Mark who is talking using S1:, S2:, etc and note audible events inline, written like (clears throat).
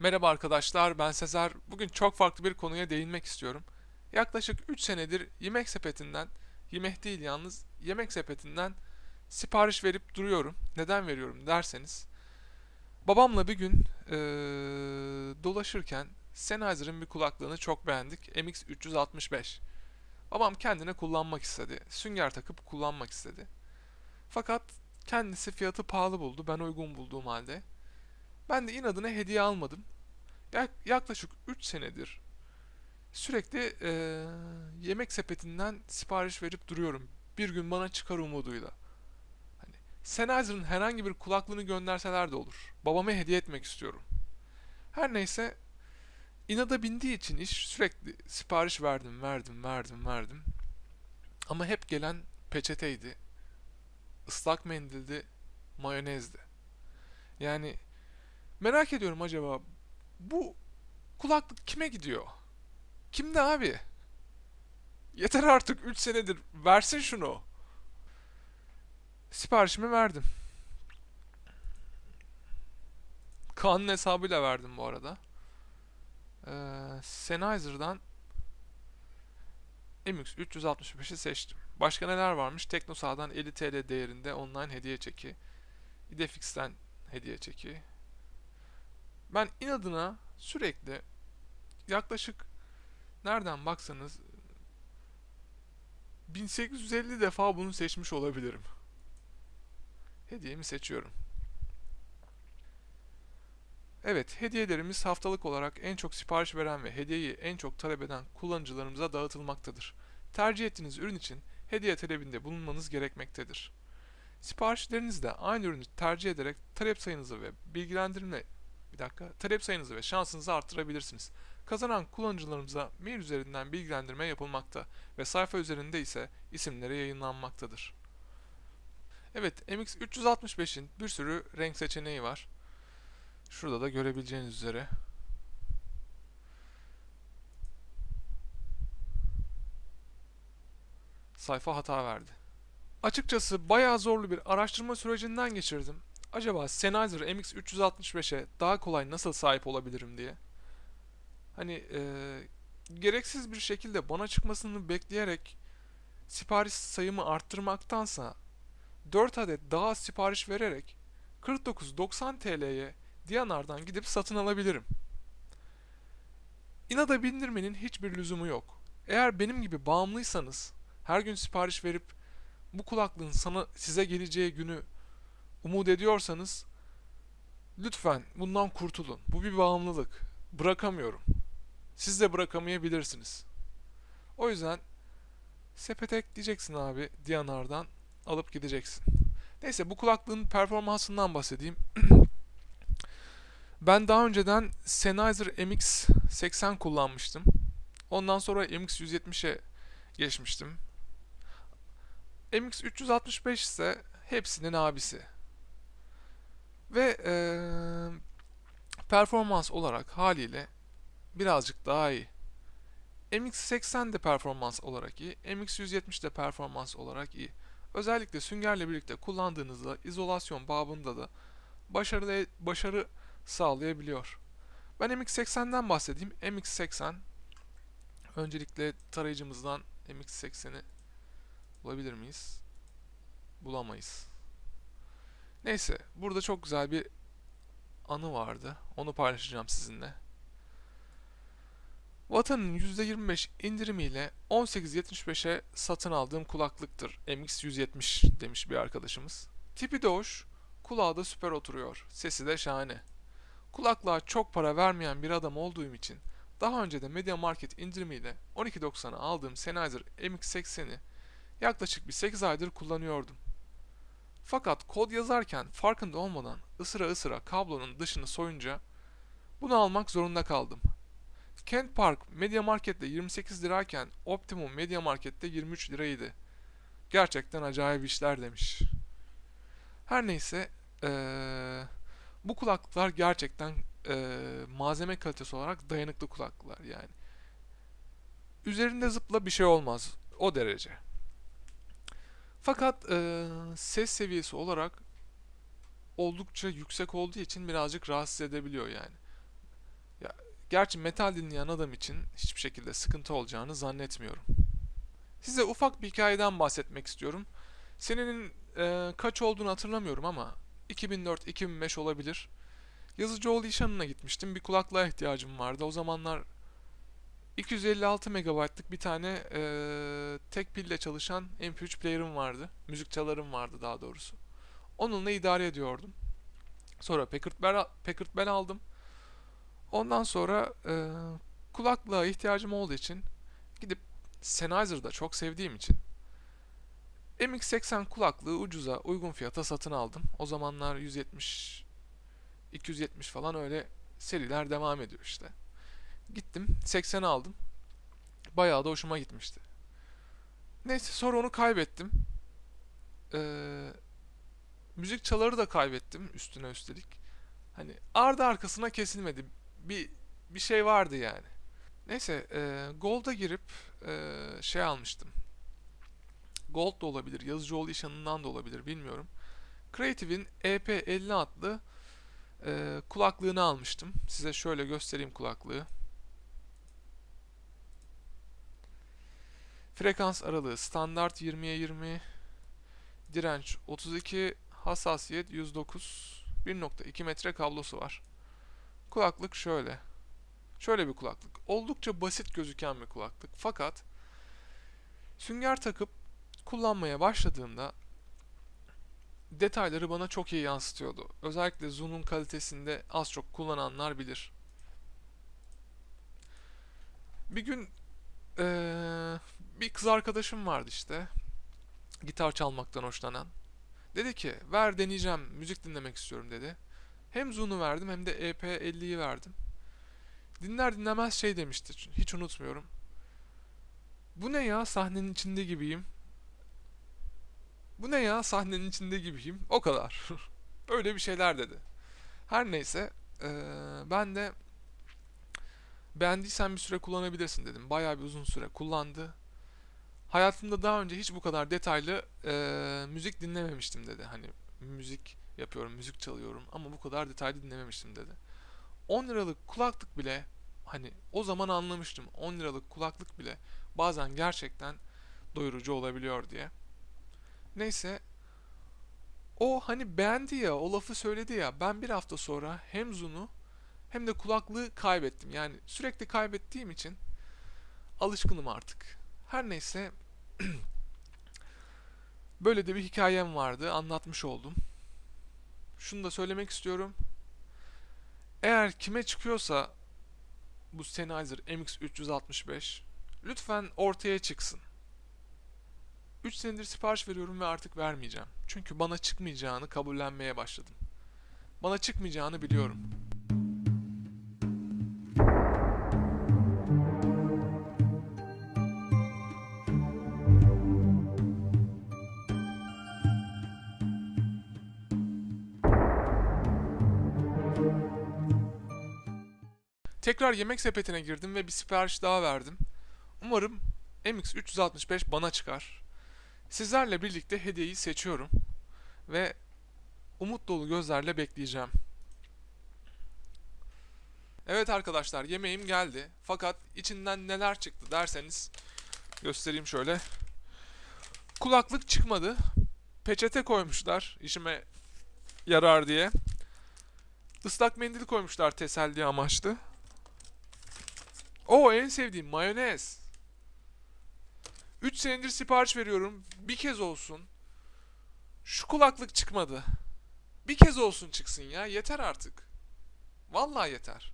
S1: Merhaba arkadaşlar, ben Sezer. Bugün çok farklı bir konuya değinmek istiyorum. Yaklaşık 3 senedir yemek sepetinden, yemek değil yalnız, yemek sepetinden sipariş verip duruyorum. Neden veriyorum derseniz, babamla bir gün eee, dolaşırken Sennheiser'ın bir kulaklığını çok beğendik. MX365. Babam kendine kullanmak istedi. Sünger takıp kullanmak istedi. Fakat kendisi fiyatı pahalı buldu, ben uygun bulduğum halde. Ben de inadına hediye almadım. Yak- yaklaşık 3 senedir sürekli eee, yemek sepetinden sipariş verip duruyorum. Bir gün bana çıkar umuduyla. Hani Sennheiser'ın herhangi bir kulaklığını gönderseler de olur. Babama hediye etmek istiyorum. Her neyse inada bindiği için iş sürekli sipariş verdim, verdim, verdim, verdim. Ama hep gelen peçeteydi, ıslak mendildi, mayonezdi. Yani Merak ediyorum acaba bu kulaklık kime gidiyor? Kimde abi? Yeter artık 3 senedir versin şunu. Siparişimi verdim. Kaan'ın hesabıyla verdim bu arada. Ee, Sennheiser'dan MX365'i seçtim. Başka neler varmış? Teknosa'dan 50 TL değerinde online hediye çeki. Idefix'ten hediye çeki. Ben inadına sürekli yaklaşık nereden baksanız 1850 defa bunu seçmiş olabilirim. Hediyemi seçiyorum. Evet, hediyelerimiz haftalık olarak en çok sipariş veren ve hediyeyi en çok talep eden kullanıcılarımıza dağıtılmaktadır. Tercih ettiğiniz ürün için hediye talebinde bulunmanız gerekmektedir. Siparişlerinizde aynı ürünü tercih ederek talep sayınızı ve bilgilendirme bir dakika. Talep sayınızı ve şansınızı arttırabilirsiniz. Kazanan kullanıcılarımıza mail üzerinden bilgilendirme yapılmakta ve sayfa üzerinde ise isimleri yayınlanmaktadır. Evet, MX365'in bir sürü renk seçeneği var. Şurada da görebileceğiniz üzere. Sayfa hata verdi. Açıkçası bayağı zorlu bir araştırma sürecinden geçirdim acaba Sennheiser MX365'e daha kolay nasıl sahip olabilirim diye. Hani e, gereksiz bir şekilde bana çıkmasını bekleyerek sipariş sayımı arttırmaktansa 4 adet daha sipariş vererek 49.90 TL'ye Diyanar'dan gidip satın alabilirim. İnada bindirmenin hiçbir lüzumu yok. Eğer benim gibi bağımlıysanız her gün sipariş verip bu kulaklığın sana size geleceği günü umut ediyorsanız lütfen bundan kurtulun. Bu bir bağımlılık. Bırakamıyorum. Siz de bırakamayabilirsiniz. O yüzden sepete ekleyeceksin abi Diyanar'dan alıp gideceksin. Neyse bu kulaklığın performansından bahsedeyim. (clears throat) ben daha önceden Sennheiser MX80 kullanmıştım. Ondan sonra MX170'e geçmiştim. MX365 ise hepsinin abisi. Ve e, performans olarak haliyle birazcık daha iyi. MX80 de performans olarak iyi, MX170 de performans olarak iyi. Özellikle süngerle birlikte kullandığınızda izolasyon babında da başarılı başarı sağlayabiliyor. Ben MX80'den bahsedeyim. MX80 öncelikle tarayıcımızdan MX80'i bulabilir miyiz? Bulamayız. Neyse, burada çok güzel bir anı vardı. Onu paylaşacağım sizinle. Vatan'ın %25 indirimiyle 18.75'e satın aldığım kulaklıktır. MX170 demiş bir arkadaşımız. Tipi de hoş, kulağı da süper oturuyor. Sesi de şahane. Kulaklığa çok para vermeyen bir adam olduğum için daha önce de Media Market indirimiyle 12.90'a aldığım Sennheiser MX80'i yaklaşık bir 8 aydır kullanıyordum. Fakat kod yazarken farkında olmadan ısıra ısıra kablonun dışını soyunca bunu almak zorunda kaldım. Kent Park Media Market'te 28 lirayken Optimum Media Market'te 23 liraydı. Gerçekten acayip işler demiş. Her neyse ee, bu kulaklıklar gerçekten ee, malzeme kalitesi olarak dayanıklı kulaklıklar yani. üzerinde zıpla bir şey olmaz. O derece. Fakat eee, ses seviyesi olarak oldukça yüksek olduğu için birazcık rahatsız edebiliyor yani. Ya, gerçi metal dinleyen adam için hiçbir şekilde sıkıntı olacağını zannetmiyorum. Size ufak bir hikayeden bahsetmek istiyorum. Senenin eee, kaç olduğunu hatırlamıyorum ama 2004-2005 olabilir. Yazıcıoğlu İşhanı'na gitmiştim. Bir kulaklığa ihtiyacım vardı. O zamanlar 256 megabaytlık bir tane eee, tek pille çalışan MP3 player'ım vardı. Müzik çalarım vardı daha doğrusu. Onunla idare ediyordum. Sonra Packard Bell, Packard Bell aldım. Ondan sonra eee kulaklığa ihtiyacım olduğu için gidip Sennheiser'da çok sevdiğim için MX80 kulaklığı ucuza, uygun fiyata satın aldım. O zamanlar 170 270 falan öyle seriler devam ediyor işte. Gittim 80 aldım. Bayağı da hoşuma gitmişti. Neyse sonra onu kaybettim. Ee, müzik çaları da kaybettim üstüne üstelik. Hani ardı arkasına kesilmedi. Bir bir şey vardı yani. Neyse e, Gold'a girip e, şey almıştım. Gold da olabilir, Yazıcıoğlu İşhanı'ndan da olabilir bilmiyorum. Creative'in EP50 adlı e, kulaklığını almıştım. Size şöyle göstereyim kulaklığı. Frekans aralığı standart 20'ye 20, direnç 32, hassasiyet 109, 1.2 metre kablosu var. Kulaklık şöyle. Şöyle bir kulaklık. Oldukça basit gözüken bir kulaklık. Fakat sünger takıp kullanmaya başladığımda detayları bana çok iyi yansıtıyordu. Özellikle zoom'un kalitesinde az çok kullananlar bilir. Bir gün eee, bir kız arkadaşım vardı işte. Gitar çalmaktan hoşlanan. Dedi ki ver deneyeceğim müzik dinlemek istiyorum dedi. Hem Zoom'u verdim hem de EP50'yi verdim. Dinler dinlemez şey demişti. Hiç unutmuyorum. Bu ne ya sahnenin içinde gibiyim. Bu ne ya sahnenin içinde gibiyim. O kadar. (laughs) Öyle bir şeyler dedi. Her neyse eee, ben de beğendiysen bir süre kullanabilirsin dedim. Bayağı bir uzun süre kullandı. Hayatımda daha önce hiç bu kadar detaylı eee, müzik dinlememiştim dedi. Hani müzik yapıyorum, müzik çalıyorum ama bu kadar detaylı dinlememiştim dedi. 10 liralık kulaklık bile hani o zaman anlamıştım. 10 liralık kulaklık bile bazen gerçekten doyurucu olabiliyor diye. Neyse o hani beğendi ya, o lafı söyledi ya. Ben bir hafta sonra hem Zoom'u hem de kulaklığı kaybettim. Yani sürekli kaybettiğim için alışkınım artık. Her neyse (clears throat) böyle de bir hikayem vardı. Anlatmış oldum. Şunu da söylemek istiyorum. Eğer kime çıkıyorsa bu Sennheiser MX365 lütfen ortaya çıksın. 3 senedir sipariş veriyorum ve artık vermeyeceğim. Çünkü bana çıkmayacağını kabullenmeye başladım. Bana çıkmayacağını biliyorum. Tekrar yemek sepetine girdim ve bir sipariş daha verdim. Umarım MX365 bana çıkar. Sizlerle birlikte hediyeyi seçiyorum ve umut dolu gözlerle bekleyeceğim. Evet arkadaşlar yemeğim geldi. Fakat içinden neler çıktı derseniz göstereyim şöyle. Kulaklık çıkmadı. Peçete koymuşlar işime yarar diye. Islak mendil koymuşlar teselli amaçlı. O en sevdiğim mayonez. 3 senedir sipariş veriyorum. Bir kez olsun. Şu kulaklık çıkmadı. Bir kez olsun çıksın ya. Yeter artık. Vallahi yeter.